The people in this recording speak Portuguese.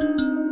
Música